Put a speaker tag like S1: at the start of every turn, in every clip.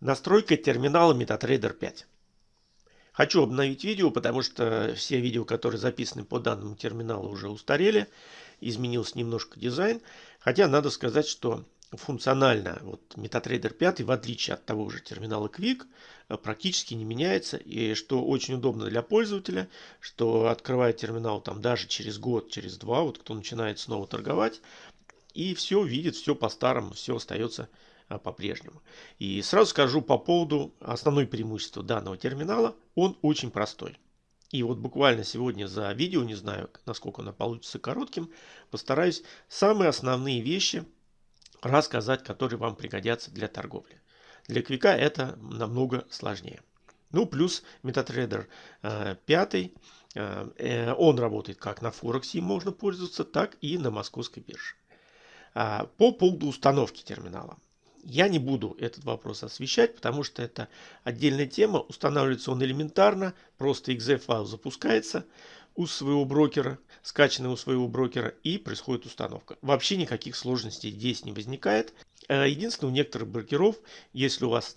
S1: Настройка терминала MetaTrader 5. Хочу обновить видео, потому что все видео, которые записаны по данному терминалу, уже устарели. Изменился немножко дизайн. Хотя надо сказать, что функционально вот MetaTrader 5, в отличие от того же терминала Quick, практически не меняется. И что очень удобно для пользователя, что открывая терминал там даже через год, через два, вот кто начинает снова торговать, и все видит, все по-старому, все остается по-прежнему. И сразу скажу по поводу основной преимущества данного терминала. Он очень простой. И вот буквально сегодня за видео, не знаю, насколько оно получится коротким, постараюсь самые основные вещи рассказать, которые вам пригодятся для торговли. Для квика это намного сложнее. Ну, плюс MetaTrader 5, э, э, он работает как на Форексе, можно пользоваться, так и на московской бирже. А, по поводу установки терминала. Я не буду этот вопрос освещать, потому что это отдельная тема. Устанавливается он элементарно, просто exe файл запускается у своего брокера, скачанный у своего брокера, и происходит установка. Вообще никаких сложностей здесь не возникает. Э, единственное, у некоторых брокеров, если у вас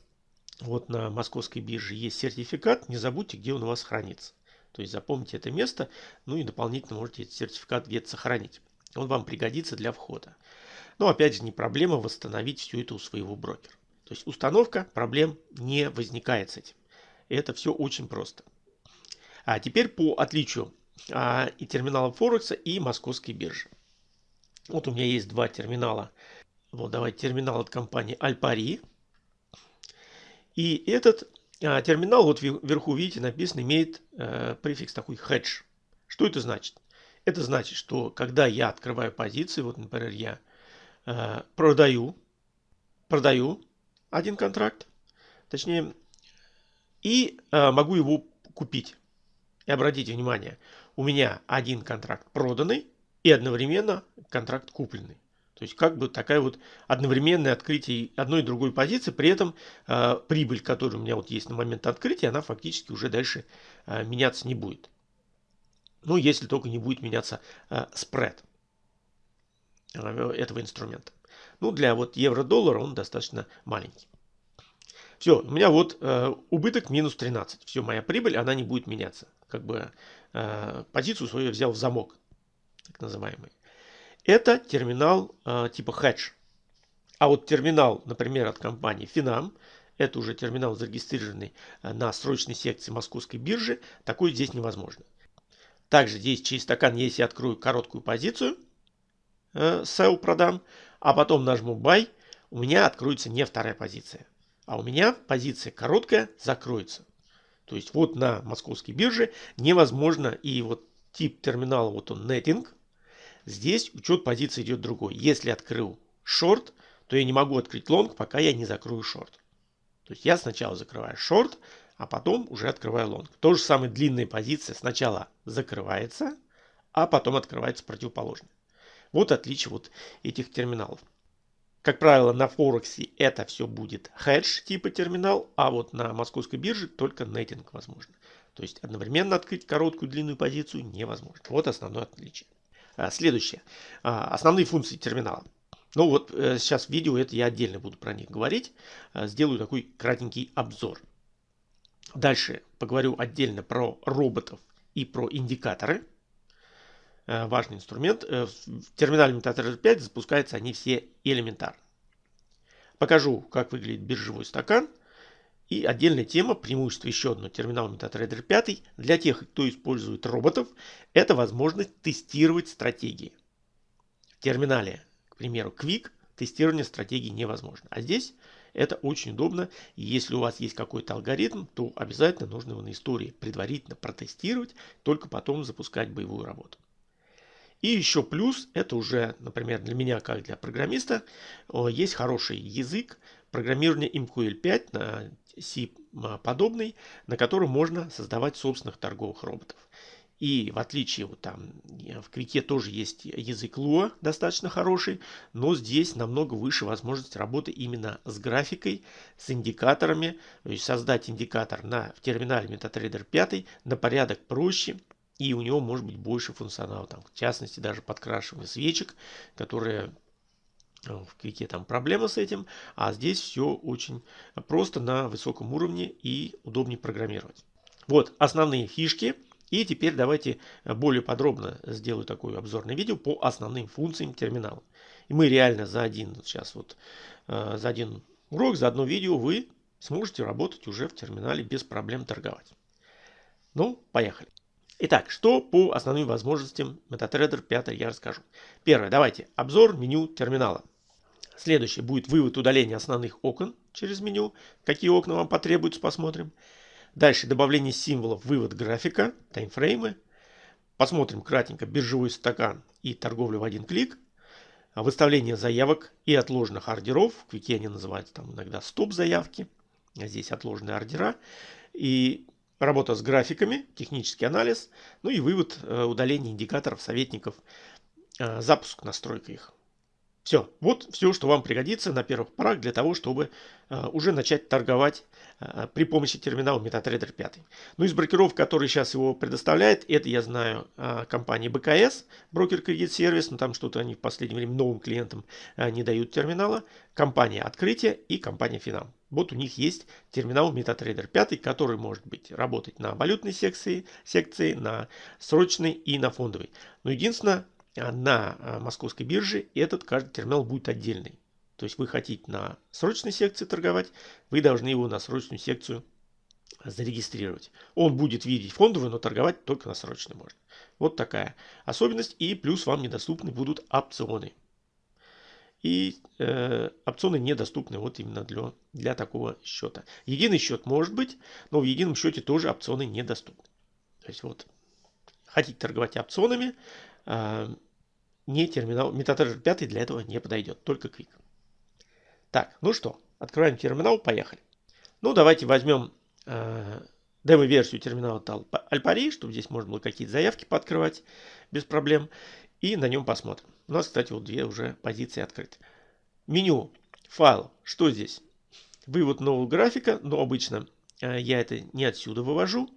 S1: вот на московской бирже есть сертификат, не забудьте, где он у вас хранится. То есть запомните это место, ну и дополнительно можете этот сертификат где-то сохранить. Он вам пригодится для входа. Но опять же не проблема восстановить все это у своего брокера. То есть установка проблем не возникает с этим. Это все очень просто. А теперь по отличию а, и терминала Форекса, и московской биржи. Вот у меня есть два терминала. Вот давайте терминал от компании Альпари. И этот а, терминал, вот вверху видите, написано, имеет а, префикс такой hedge. Что это значит? Это значит, что когда я открываю позиции, вот, например, я продаю, продаю один контракт, точнее, и э, могу его купить. И обратите внимание, у меня один контракт проданный и одновременно контракт купленный. То есть как бы такая вот одновременное открытие одной и другой позиции, при этом э, прибыль, которая у меня вот есть на момент открытия, она фактически уже дальше э, меняться не будет. Ну, если только не будет меняться э, спред э, этого инструмента. Ну, для вот евро-доллара он достаточно маленький. Все, у меня вот э, убыток минус 13. Все, моя прибыль, она не будет меняться. Как бы э, позицию свою взял в замок, так называемый. Это терминал э, типа hedge. А вот терминал, например, от компании Finam, это уже терминал зарегистрированный э, на срочной секции московской биржи, такой здесь невозможно. Также здесь через стакан, если я открою короткую позицию, э, sell продам, а потом нажму buy, у меня откроется не вторая позиция, а у меня позиция короткая закроется. То есть вот на московской бирже невозможно и вот тип терминала, вот он netting, здесь учет позиции идет другой. Если открыл шорт, то я не могу открыть лонг, пока я не закрою шорт. То есть я сначала закрываю шорт, а потом уже открываю лонг. То же самое длинная позиция сначала закрывается, а потом открывается противоположная. Вот отличие вот этих терминалов. Как правило, на Форексе это все будет хедж типа терминал, а вот на московской бирже только netting возможно. То есть одновременно открыть короткую длинную позицию невозможно. Вот основное отличие. А, следующее. А, основные функции терминала. Ну вот э, сейчас в видео это я отдельно буду про них говорить. А, сделаю такой кратенький обзор. Дальше поговорю отдельно про роботов и про индикаторы. Э, важный инструмент. Э, в терминале MetaTrader 5 запускаются они все элементарно. Покажу, как выглядит биржевой стакан. И отдельная тема, преимущество еще одно терминала MetaTrader 5 для тех, кто использует роботов, это возможность тестировать стратегии. В терминале, к примеру, Quick тестирование стратегии невозможно. А здесь это очень удобно. И если у вас есть какой-то алгоритм, то обязательно нужно его на истории предварительно протестировать, только потом запускать боевую работу. И еще плюс, это уже, например, для меня, как для программиста, есть хороший язык программирования MQL5 на C подобный, на котором можно создавать собственных торговых роботов. И в отличие вот там в Квике тоже есть язык Lua достаточно хороший, но здесь намного выше возможность работы именно с графикой, с индикаторами. То есть создать индикатор на, в терминале MetaTrader 5 на порядок проще, и у него может быть больше функционала. Там, в частности, даже подкрашивание свечек, которые В Квике там проблема с этим, а здесь все очень просто на высоком уровне и удобнее программировать. Вот основные фишки. И теперь давайте более подробно сделаю такое обзорное видео по основным функциям терминала. И мы реально за один сейчас вот э, за один урок, за одно видео вы сможете работать уже в терминале без проблем торговать. Ну, поехали. Итак, что по основным возможностям MetaTrader 5 я расскажу. Первое, давайте обзор меню терминала. Следующее будет вывод удаления основных окон через меню. Какие окна вам потребуются, посмотрим. Дальше добавление символов, вывод графика, таймфреймы. Посмотрим кратенько биржевой стакан и торговлю в один клик. Выставление заявок и отложенных ордеров. В Квике они называются там иногда стоп-заявки. А здесь отложенные ордера. И работа с графиками, технический анализ. Ну и вывод э, удаления индикаторов, советников, э, запуск, настройка их. Все, вот все, что вам пригодится на первых порах для того, чтобы э, уже начать торговать э, при помощи терминала MetaTrader 5. Ну, из брокеров, которые сейчас его предоставляет, это я знаю э, компания БКС, брокер кредит сервис, но там что-то они в последнее время новым клиентам э, не дают терминала, компания Открытие и компания Финам. Вот у них есть терминал MetaTrader 5, который может быть работать на валютной секции, секции, на срочной и на фондовой. Но единственное, на а, московской бирже этот каждый терминал будет отдельный. То есть вы хотите на срочной секции торговать, вы должны его на срочную секцию зарегистрировать. Он будет видеть фондовую, но торговать только на срочной можно. Вот такая особенность. И плюс вам недоступны будут опционы. И э, опционы недоступны вот именно для, для такого счета. Единый счет может быть, но в едином счете тоже опционы недоступны. То есть вот хотите торговать опционами, не терминал. MetaTrader 5 для этого не подойдет, только Quick. Так, ну что, открываем терминал, поехали. Ну, давайте возьмем э, демо-версию терминала Alpari, чтобы здесь можно было какие-то заявки пооткрывать без проблем. И на нем посмотрим. У нас, кстати, вот две уже позиции открыты. Меню, файл, что здесь? Вывод нового графика, но обычно э, я это не отсюда вывожу.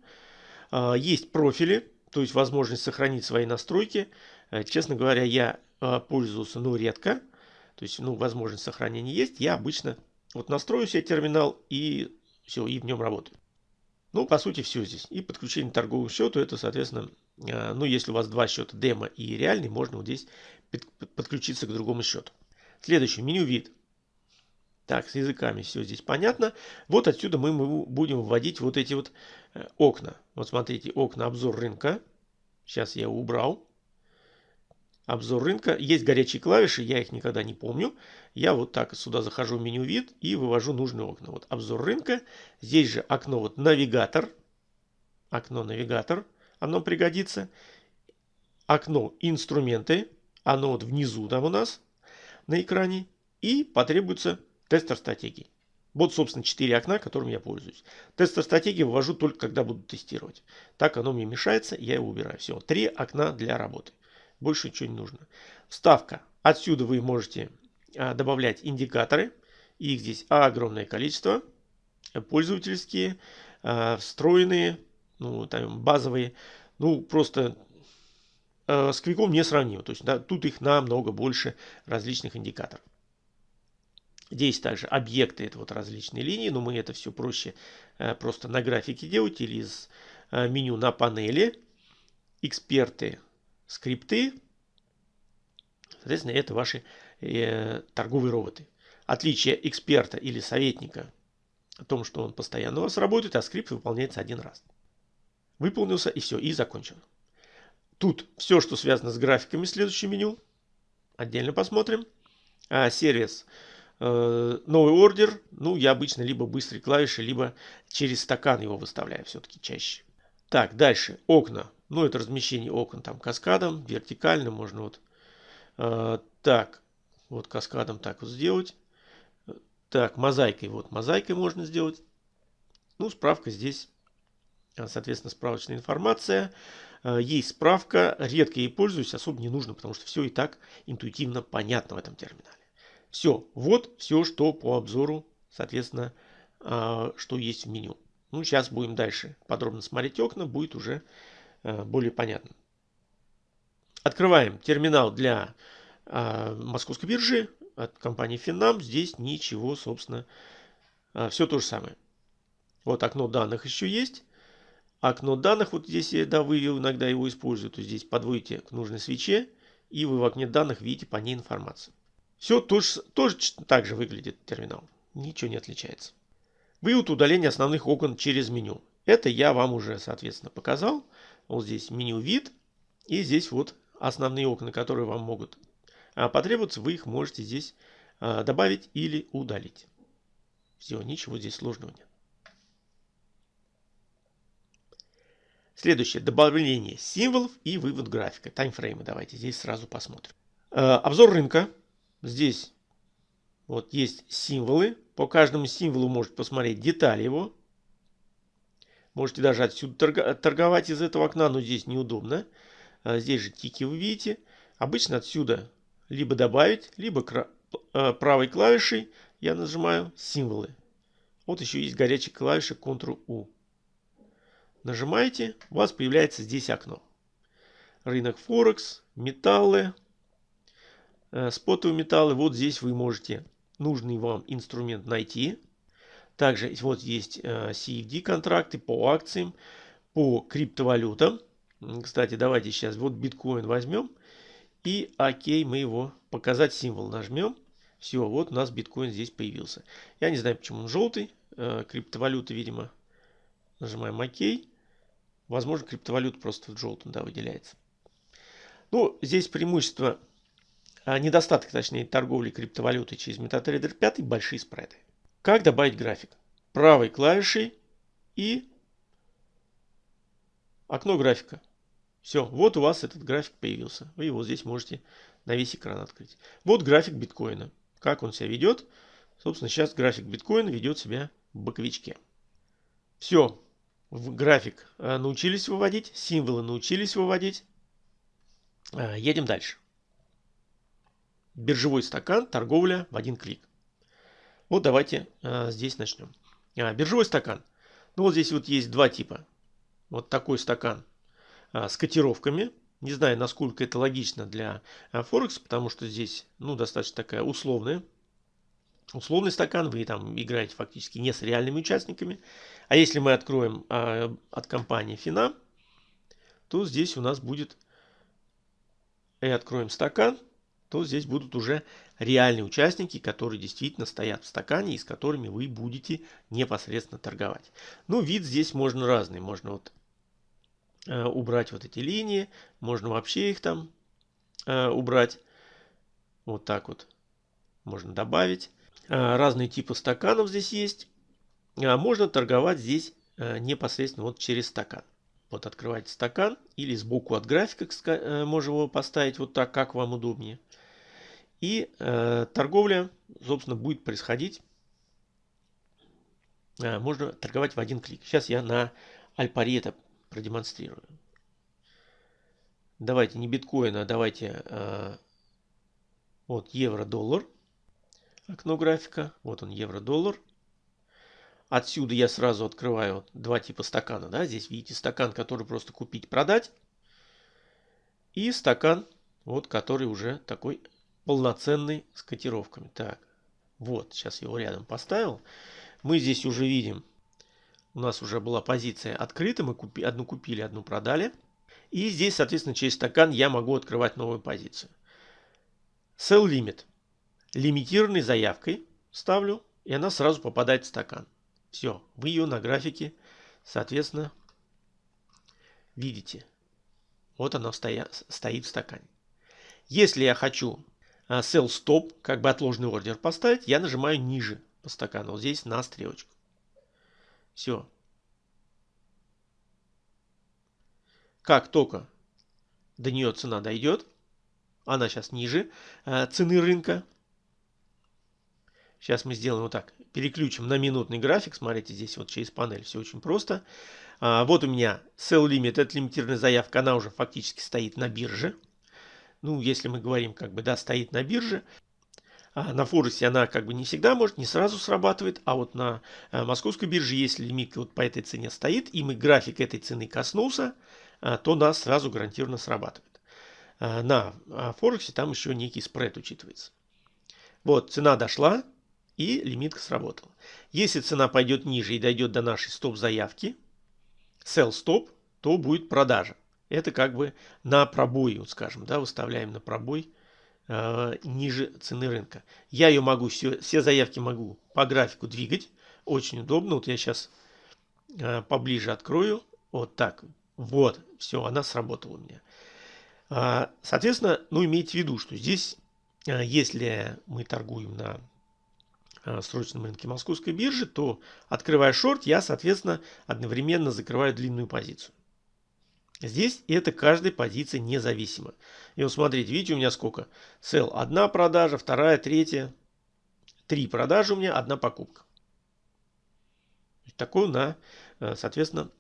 S1: Э, есть профили, то есть возможность сохранить свои настройки. Э, честно говоря, я э, пользовался, ну, редко. То есть, ну, возможность сохранения есть. Я обычно вот настрою себе терминал и все, и в нем работаю. Ну, по сути, все здесь. И подключение к торговому счету, это, соответственно, э, ну, если у вас два счета, демо и реальный, можно вот здесь подключиться к другому счету. Следующее, меню вид. Так, с языками все здесь понятно. Вот отсюда мы будем вводить вот эти вот э, окна. Вот смотрите, окна обзор рынка. Сейчас я убрал. Обзор рынка. Есть горячие клавиши, я их никогда не помню. Я вот так сюда захожу в меню вид и вывожу нужные окна. Вот обзор рынка. Здесь же окно вот навигатор. Окно навигатор. Оно пригодится. Окно инструменты. Оно вот внизу там у нас на экране. И потребуется Тестер стратегии. Вот, собственно, 4 окна, которым я пользуюсь. Тестер стратегии вывожу только, когда буду тестировать. Так оно мне мешается, я его убираю. Все, 3 окна для работы. Больше ничего не нужно. Вставка. Отсюда вы можете а, добавлять индикаторы. Их здесь огромное количество. Пользовательские, а, встроенные, ну, там, базовые. Ну, просто а, с квиком не сравнимо. То есть да, тут их намного больше различных индикаторов. Здесь также объекты, это вот различные линии, но мы это все проще э, просто на графике делать или из э, меню на панели. Эксперты, скрипты. Соответственно, это ваши э, торговые роботы. Отличие эксперта или советника о том, что он постоянно у вас работает, а скрипт выполняется один раз. Выполнился и все, и закончил. Тут все, что связано с графиками, следующее меню. Отдельно посмотрим. А, сервис Э, новый ордер, ну, я обычно либо быстрой клавиши, либо через стакан его выставляю все-таки чаще. Так, дальше. Окна. Ну, это размещение окон там каскадом, вертикально можно вот э, так, вот каскадом так вот сделать. Так, мозаикой, вот мозаикой можно сделать. Ну, справка здесь, соответственно, справочная информация. Э, есть справка, редко ей пользуюсь, особо не нужно, потому что все и так интуитивно понятно в этом терминале. Все, вот все, что по обзору, соответственно, а, что есть в меню. Ну, сейчас будем дальше подробно смотреть окна, будет уже а, более понятно. Открываем терминал для а, московской биржи. от компании Финам здесь ничего, собственно, все то же самое. Вот окно данных еще есть. Окно данных, вот здесь, да, вы иногда его используете, то здесь подводите к нужной свече, и вы в окне данных видите по ней информацию. Все тоже, тоже так же выглядит терминал. Ничего не отличается. Вывод удаления основных окон через меню. Это я вам уже, соответственно, показал. Вот здесь меню вид. И здесь вот основные окна, которые вам могут а, потребоваться. Вы их можете здесь а, добавить или удалить. Все, ничего здесь сложного нет. Следующее. Добавление символов и вывод графика. Таймфреймы давайте здесь сразу посмотрим. А, обзор рынка. Здесь вот есть символы. По каждому символу можете посмотреть детали его. Можете даже отсюда торговать из этого окна, но здесь неудобно. А здесь же тики вы видите. Обычно отсюда либо добавить, либо э, правой клавишей я нажимаю символы. Вот еще есть горячая клавиша Ctrl-U. Нажимаете, у вас появляется здесь окно. Рынок Форекс, металлы, спотовые металлы. Вот здесь вы можете нужный вам инструмент найти. Также вот есть э, CFD контракты по акциям, по криптовалютам. Кстати, давайте сейчас вот биткоин возьмем. И окей, мы его показать символ нажмем. Все, вот у нас биткоин здесь появился. Я не знаю, почему он желтый. Э, криптовалюта, видимо. Нажимаем ОК. Возможно, криптовалюта просто в желтом да, выделяется. Ну, здесь преимущество, недостаток, точнее, торговли криптовалютой через MetaTrader 5 большие спреды. Как добавить график? Правой клавишей и окно графика. Все, вот у вас этот график появился. Вы его здесь можете на весь экран открыть. Вот график биткоина. Как он себя ведет. Собственно, сейчас график биткоина ведет себя в боковичке. Все, в график э, научились выводить, символы научились выводить. Э, едем дальше. Биржевой стакан, торговля в один клик. Вот давайте э, здесь начнем. Биржевой стакан. Ну вот здесь вот есть два типа. Вот такой стакан с котировками. Не знаю, насколько это логично для Форекса, потому что здесь ну, достаточно такая условная условный стакан, вы там играете фактически не с реальными участниками. А если мы откроем а, от компании Фина, то здесь у нас будет, и откроем стакан, то здесь будут уже реальные участники, которые действительно стоят в стакане и с которыми вы будете непосредственно торговать. Ну, вид здесь можно разный. Можно вот э, убрать вот эти линии, можно вообще их там э, убрать. Вот так вот можно добавить. А, разные типы стаканов здесь есть. А, можно торговать здесь а, непосредственно вот через стакан. Вот открываете стакан или сбоку от графика э, можем его поставить вот так, как вам удобнее. И э, торговля, собственно, будет происходить. Можно торговать в один клик. Сейчас я на Альпари это продемонстрирую. Давайте не биткоин, а давайте э, вот евро-доллар окно графика. Вот он, евро-доллар. Отсюда я сразу открываю два типа стакана. Да? Здесь видите стакан, который просто купить-продать. И стакан, вот, который уже такой полноценный с котировками. Так, вот, сейчас его рядом поставил. Мы здесь уже видим, у нас уже была позиция открыта. Мы купи, одну купили, одну продали. И здесь, соответственно, через стакан я могу открывать новую позицию. Sell limit лимитированной заявкой ставлю, и она сразу попадает в стакан. Все, вы ее на графике, соответственно, видите. Вот она стоя, стоит в стакане. Если я хочу sell stop, как бы отложенный ордер поставить, я нажимаю ниже по стакану, вот здесь на стрелочку. Все. Как только до нее цена дойдет, она сейчас ниже э, цены рынка, Сейчас мы сделаем вот так. Переключим на минутный график. Смотрите, здесь вот через панель все очень просто. А, вот у меня sell limit, это лимитированная заявка, она уже фактически стоит на бирже. Ну, если мы говорим, как бы, да, стоит на бирже. А на Форексе она как бы не всегда может, не сразу срабатывает. А вот на а, московской бирже, если лимит вот по этой цене стоит, и мы график этой цены коснулся, а, то нас сразу гарантированно срабатывает. А, на Форексе там еще некий спред учитывается. Вот, цена дошла и лимитка сработала. Если цена пойдет ниже и дойдет до нашей стоп-заявки, sell stop, то будет продажа. Это как бы на пробой, вот скажем, да, выставляем на пробой э, ниже цены рынка. Я ее могу, все, все заявки могу по графику двигать. Очень удобно. Вот я сейчас э, поближе открою. Вот так. Вот, все, она сработала у меня. А, соответственно, ну имейте в виду, что здесь, э, если мы торгуем на срочном рынке московской биржи, то открывая шорт, я, соответственно, одновременно закрываю длинную позицию. Здесь это каждой позиции независимо. И вот смотрите, видите, у меня сколько? Sell одна продажа, вторая, третья. Три продажи у меня, одна покупка. Такое на, э, соответственно,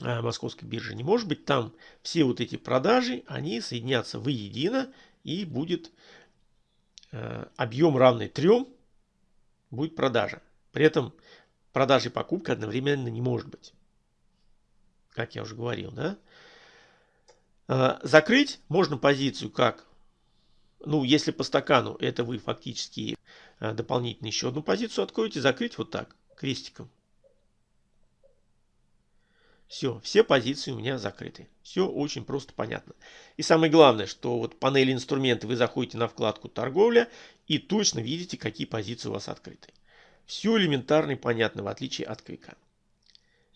S1: э, московской бирже не может быть. Там все вот эти продажи, они соединятся воедино и будет э, объем равный трем, будет продажа. При этом продажа и покупка одновременно не может быть как я уже говорил, да. А, закрыть можно позицию как, ну, если по стакану, это вы фактически а, дополнительно еще одну позицию откроете, закрыть вот так, крестиком. Все, все позиции у меня закрыты. Все очень просто понятно. И самое главное, что вот панели инструменты вы заходите на вкладку торговля и точно видите, какие позиции у вас открыты. Все элементарно и понятно, в отличие от квика.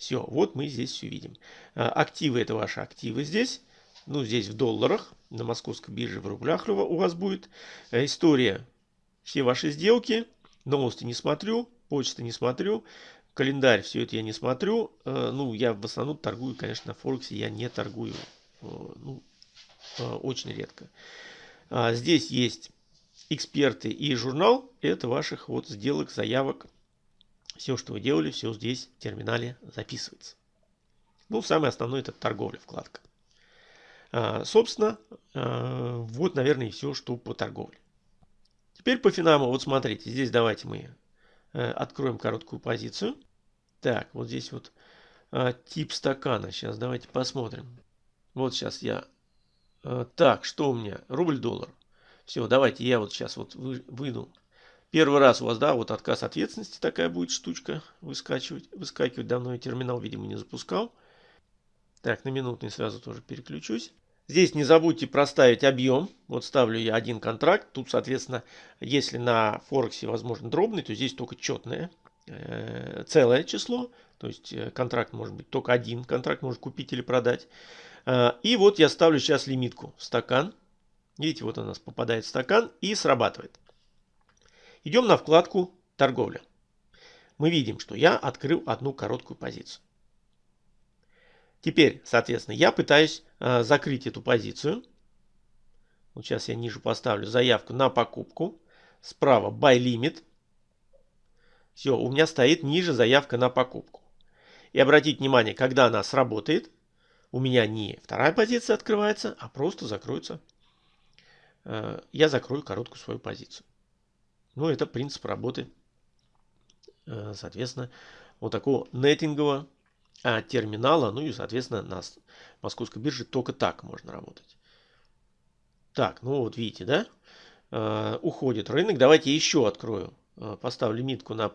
S1: Все, вот мы здесь все видим. А, активы это ваши активы здесь. Ну, здесь в долларах. На московской бирже в рублях у вас будет. Э, история. Все ваши сделки. Новости не смотрю. Почты не смотрю. Календарь, все это я не смотрю. Э, ну, я в основном торгую, конечно, на Форексе. Я не торгую. Э, ну, очень редко. А, здесь есть эксперты и журнал. Это ваших вот сделок, заявок все, что вы делали, все здесь в терминале записывается. Ну, самое основное это торговля, вкладка. А, собственно, а, вот, наверное, и все, что по торговле. Теперь по финаму, вот смотрите, здесь давайте мы а, откроем короткую позицию. Так, вот здесь вот а, тип стакана. Сейчас давайте посмотрим. Вот сейчас я... А, так, что у меня? Рубль-доллар. Все, давайте я вот сейчас вот вы, выйду Первый раз у вас, да, вот отказ ответственности такая будет штучка выскакивать. Выскакивать давно я терминал, видимо, не запускал. Так, на минутный сразу тоже переключусь. Здесь не забудьте проставить объем. Вот ставлю я один контракт. Тут, соответственно, если на Форексе возможно дробный, то здесь только четное э, целое число. То есть э, контракт может быть только один контракт, может купить или продать. Э, и вот я ставлю сейчас лимитку в стакан. Видите, вот у нас попадает в стакан и срабатывает. Идем на вкладку «Торговля». Мы видим, что я открыл одну короткую позицию. Теперь, соответственно, я пытаюсь э, закрыть эту позицию. Вот сейчас я ниже поставлю заявку на покупку. Справа Buy Limit. Все, у меня стоит ниже заявка на покупку. И обратите внимание, когда она сработает, у меня не вторая позиция открывается, а просто закроется. Э, я закрою короткую свою позицию. Ну, это принцип работы, э, соответственно, вот такого нетингового а, терминала. Ну и, соответственно, на московской бирже только так можно работать. Так, ну вот видите, да? Э, уходит рынок. Давайте еще открою. Э, поставлю лимитку на...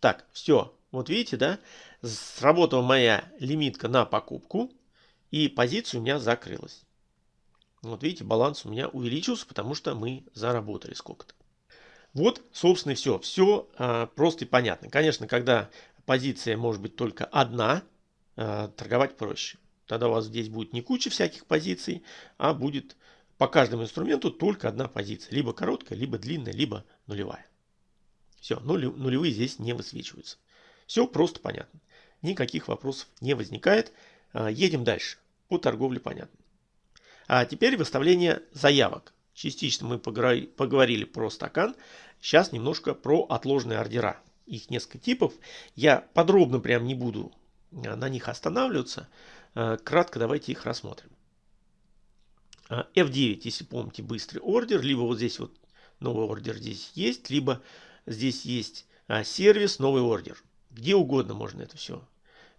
S1: Так, все. Вот видите, да? Сработала моя лимитка на покупку. И позиция у меня закрылась. Вот видите, баланс у меня увеличился, потому что мы заработали сколько-то. Вот, собственно, все. Все а, просто и понятно. Конечно, когда позиция может быть только одна, а, торговать проще. Тогда у вас здесь будет не куча всяких позиций, а будет по каждому инструменту только одна позиция. Либо короткая, либо длинная, либо нулевая. Все, нулевые здесь не высвечиваются. Все просто понятно. Никаких вопросов не возникает. А, едем дальше. По торговле понятно. А теперь выставление заявок. Частично мы поговорили про стакан. Сейчас немножко про отложенные ордера. Их несколько типов. Я подробно прям не буду э, на них останавливаться. Э, кратко давайте их рассмотрим. F9, э, если помните, быстрый ордер. Либо вот здесь вот новый ордер здесь есть. Либо здесь есть сервис, новый ордер. Где угодно можно это все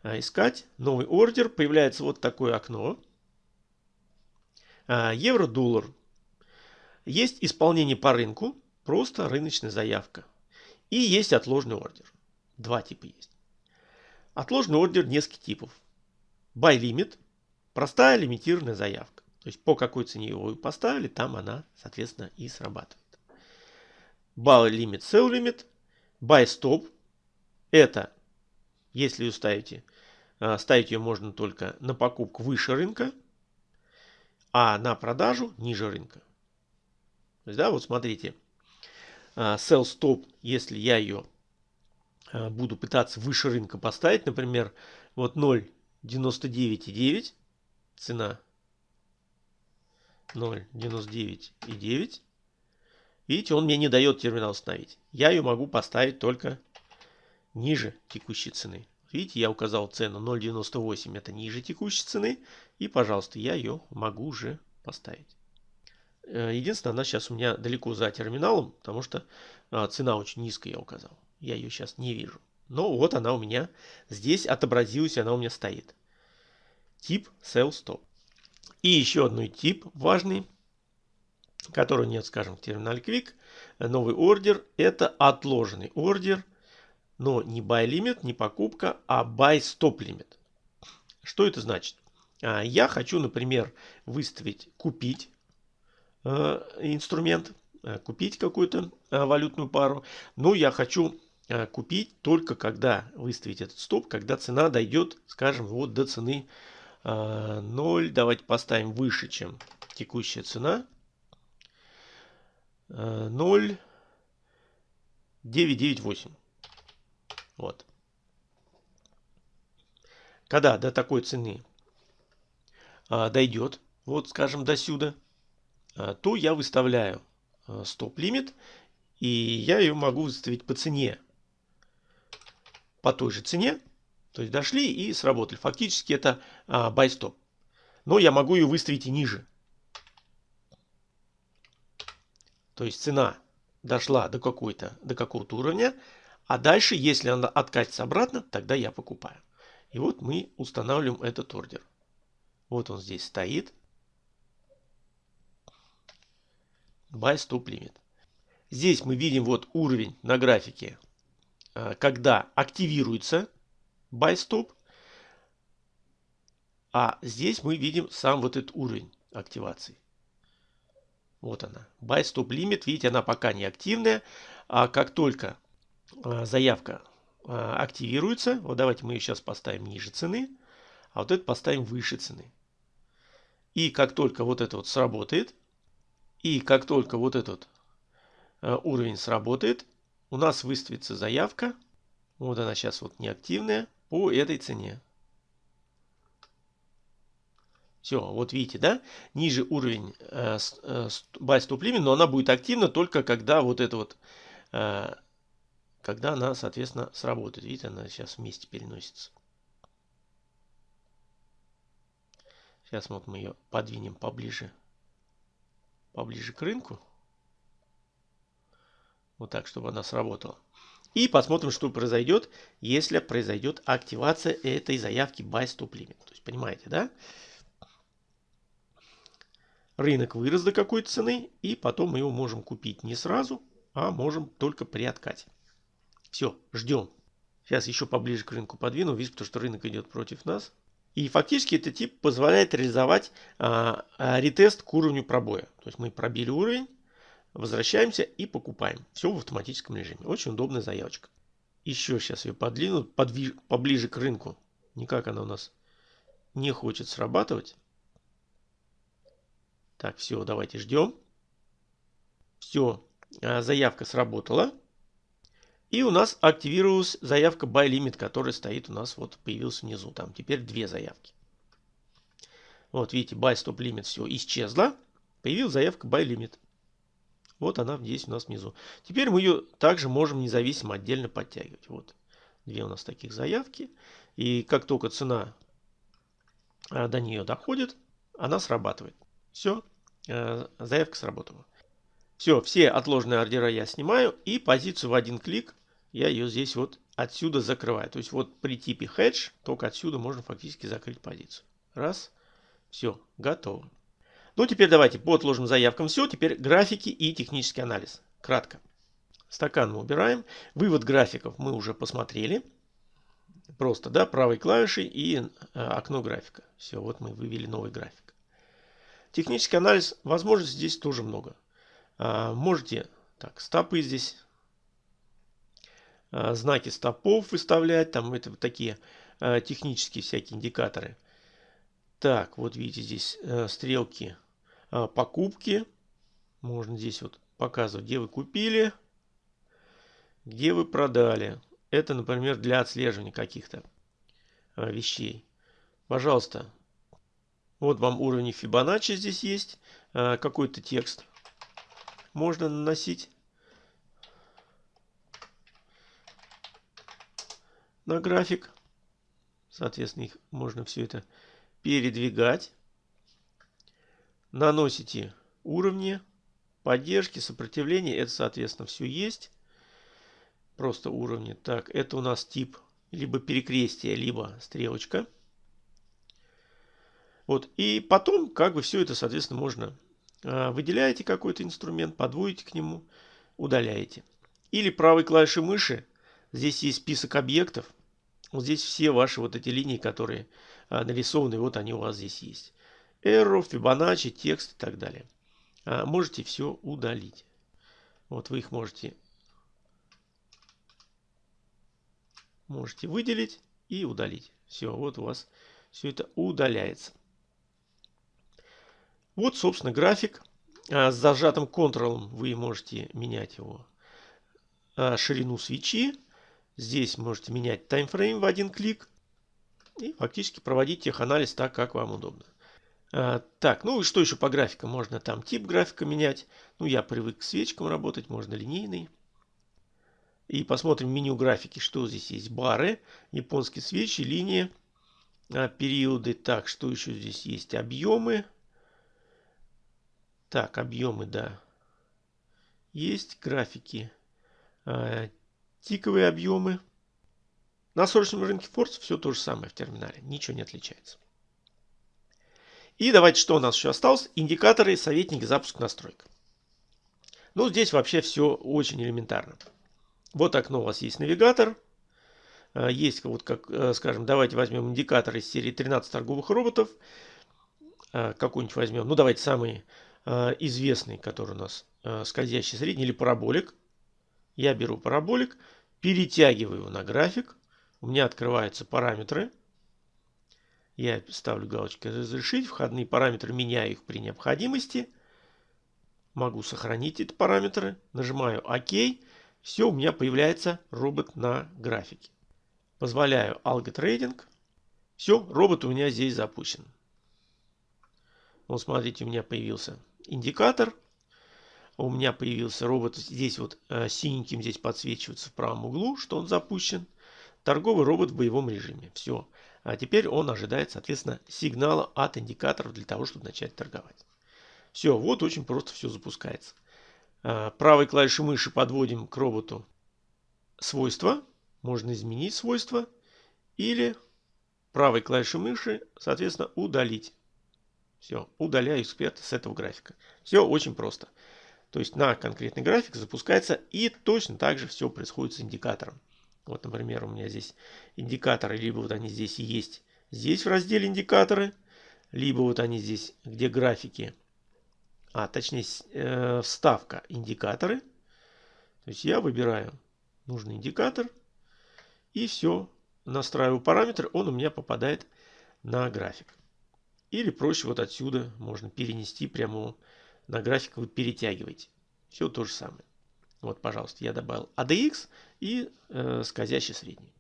S1: искать. Новый ордер. Появляется вот такое окно. А, евро-доллар. Есть исполнение по рынку, просто рыночная заявка. И есть отложенный ордер. Два типа есть. Отложенный ордер нескольких типов. Buy limit, простая лимитированная заявка. То есть по какой цене его поставили, там она, соответственно, и срабатывает. Buy limit, sell limit, buy stop. Это, если вы ставите, а, ставить ее можно только на покупку выше рынка, а на продажу ниже рынка. То есть, да, вот смотрите, а, sell stop, если я ее а, буду пытаться выше рынка поставить, например, вот 0.99,9 цена 0.99,9. Видите, он мне не дает терминал установить. Я ее могу поставить только ниже текущей цены. Видите, я указал цену 0.98, это ниже текущей цены. И, пожалуйста, я ее могу уже поставить. Э, единственное, она сейчас у меня далеко за терминалом, потому что а, цена очень низкая я указал. Я ее сейчас не вижу. Но вот она у меня здесь отобразилась, она у меня стоит. Тип Sell Stop. И еще одный тип важный, который нет, скажем, в терминале Quick. Новый ордер. Это отложенный ордер. Но не buy limit, не покупка, а buy stop limit. Что это значит? А, я хочу, например, выставить купить Э, инструмент, э, купить какую-то э, валютную пару. Но я хочу купить только когда выставить этот стоп, когда цена дойдет, скажем, вот до цены 0. Давайте поставим выше, чем текущая цена. 0. 998. Вот. Когда до такой цены дойдет, вот скажем до сюда, а, то я выставляю а, стоп-лимит, и я ее могу выставить по цене, по той же цене, то есть дошли и сработали. Фактически это а, buy stop. Но я могу ее выставить и ниже. То есть цена дошла до какой-то, до какого-то уровня, а дальше, если она откатится обратно, тогда я покупаю. И вот мы устанавливаем этот ордер. Вот он здесь стоит. Buy Stop Limit. Здесь мы видим вот уровень на графике, а, когда активируется Buy Stop. А здесь мы видим сам вот этот уровень активации. Вот она. Buy Stop Limit. Видите, она пока не активная. А как только заявка а, активируется, вот давайте мы ее сейчас поставим ниже цены, а вот это поставим выше цены. И как только вот это вот сработает, и как только вот этот э, уровень сработает, у нас выставится заявка. Вот она сейчас вот неактивная по этой цене. Все, вот видите, да? Ниже уровень э, э, buy stop limit, но она будет активна только когда вот это вот, э, когда она, соответственно, сработает. Видите, она сейчас вместе переносится. Сейчас вот мы ее подвинем поближе поближе к рынку. Вот так, чтобы она сработала. И посмотрим, что произойдет, если произойдет активация этой заявки Buy Stop Limit. То есть, понимаете, да? Рынок вырос до какой-то цены, и потом мы его можем купить не сразу, а можем только при откате. Все, ждем. Сейчас еще поближе к рынку подвину, видите, потому что рынок идет против нас. И фактически этот тип позволяет реализовать а, а, ретест к уровню пробоя. То есть мы пробили уровень, возвращаемся и покупаем. Все в автоматическом режиме. Очень удобная заявочка. Еще сейчас ее подвину подвиж, поближе к рынку. Никак она у нас не хочет срабатывать. Так, все, давайте ждем. Все, а, заявка сработала. И у нас активировалась заявка Buy Limit, которая стоит у нас, вот появился внизу. Там теперь две заявки. Вот видите, Buy Stop Limit все исчезла. Появилась заявка Buy Limit. Вот она здесь у нас внизу. Теперь мы ее также можем независимо отдельно подтягивать. Вот две у нас таких заявки. И как только цена а, до нее доходит, она срабатывает. Все, а, заявка сработала. Все, все отложенные ордера я снимаю и позицию в один клик я ее здесь вот отсюда закрываю. То есть вот при типе hedge только отсюда можно фактически закрыть позицию. Раз, все, готово. Ну, теперь давайте по отложенным заявкам все. Теперь графики и технический анализ. Кратко. Стакан мы убираем. Вывод графиков мы уже посмотрели. Просто, да, правой клавишей и э, окно графика. Все, вот мы вывели новый график. Технический анализ, возможностей здесь тоже много. А, можете, так, стопы здесь, знаки стопов выставлять, там это такие а, технические всякие индикаторы. Так, вот видите здесь э, стрелки покупки. Можно здесь вот показывать, где вы купили, где вы продали. Это, например, для отслеживания каких-то а, вещей. Пожалуйста, вот вам уровень Fibonacci здесь есть. А, какой-то текст можно наносить. На график. Соответственно, их можно все это передвигать. Наносите уровни, поддержки, сопротивления. Это, соответственно, все есть просто уровни. Так, это у нас тип либо перекрестие, либо стрелочка. Вот, и потом, как бы все это, соответственно, можно а, выделяете какой-то инструмент, подводите к нему, удаляете. Или правой клавишей мыши, здесь есть список объектов. Вот здесь все ваши вот эти линии, которые а, нарисованы, вот они у вас здесь есть. Arrow, Fibonacci, текст и так далее. А, можете все удалить. Вот вы их можете можете выделить и удалить. Все, вот у вас все это удаляется. Вот, собственно, график. А, с зажатым Ctrl вы можете менять его а, ширину свечи. Здесь можете менять таймфрейм в один клик. И фактически проводить теханализ так, как вам удобно. А, так, ну и что еще по графикам? Можно там тип графика менять. Ну, я привык к свечкам работать, можно линейный. И посмотрим меню графики, что здесь есть. Бары, японские свечи, линии, а, периоды. Так, что еще здесь есть? Объемы. Так, объемы, да. Есть графики. Тиковые объемы. На срочном рынке Форс все то же самое в терминале. Ничего не отличается. И давайте, что у нас еще осталось? Индикаторы, советники, запуск настроек. Ну, здесь вообще все очень элементарно. Вот окно у вас есть навигатор. А, есть вот как, э, скажем, давайте возьмем индикатор из серии 13 торговых роботов. А, какой-нибудь возьмем. Ну, давайте самый а, известный, который у нас скользящий средний или параболик. Я беру параболик, перетягиваю его на график. У меня открываются параметры. Я ставлю галочку «Разрешить». Входные параметры меняю их при необходимости. Могу сохранить эти параметры. Нажимаю «Ок». Все, у меня появляется робот на графике. Позволяю алготрейдинг. Все, робот у меня здесь запущен. Вот смотрите, у меня появился индикатор. У меня появился робот здесь вот э, синеньким здесь подсвечивается в правом углу, что он запущен. Торговый робот в боевом режиме. Все. А теперь он ожидает, соответственно, сигнала от индикаторов для того, чтобы начать торговать. Все, вот очень просто все запускается. Э, правой клавишей мыши подводим к роботу свойства. Можно изменить свойства. Или правой клавишей мыши, соответственно, удалить. Все, удаляю эксперта с этого графика. Все очень просто. То есть на конкретный график запускается и точно так же все происходит с индикатором. Вот, например, у меня здесь индикаторы, либо вот они здесь есть, здесь в разделе индикаторы, либо вот они здесь, где графики, а точнее э, вставка индикаторы. То есть я выбираю нужный индикатор и все, настраиваю параметр, он у меня попадает на график. Или проще вот отсюда можно перенести прямо на график, вы перетягиваете. Все то же самое. Вот, пожалуйста, я добавил ADX и э, скользящий средний.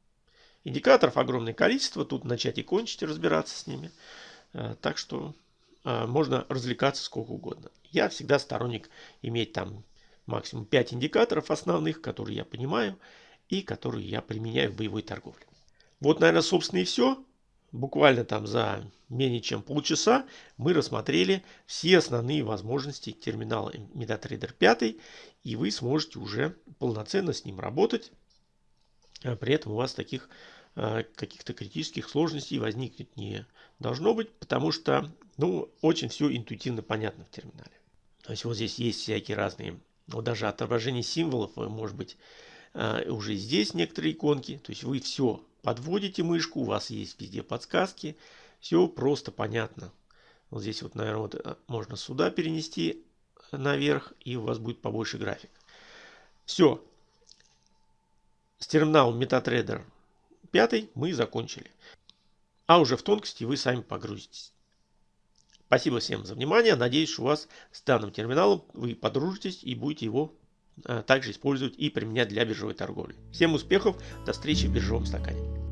S1: Индикаторов огромное количество, тут начать и кончить разбираться с ними. Э, так что э, можно развлекаться сколько угодно. Я всегда сторонник иметь там максимум 5 индикаторов основных, которые я понимаю и которые я применяю в боевой торговле. Вот, наверное, собственно и все. Буквально там за менее чем полчаса мы рассмотрели все основные возможности терминала MetaTrader 5, и вы сможете уже полноценно с ним работать. А при этом у вас таких э, каких-то критических сложностей возникнуть не должно быть, потому что ну, очень все интуитивно понятно в терминале. То есть вот здесь есть всякие разные, вот даже отображение символов, может быть, э, уже здесь некоторые иконки. То есть вы все подводите мышку, у вас есть везде подсказки, все просто понятно. Вот здесь вот, наверное, вот э, можно сюда перенести наверх, и у вас будет побольше график. Все. С терминалом MetaTrader 5 мы закончили. А уже в тонкости вы сами погрузитесь. Спасибо всем за внимание. Надеюсь, у вас с данным терминалом вы подружитесь и будете его также использовать и применять для биржевой торговли. Всем успехов, до встречи в биржевом стакане.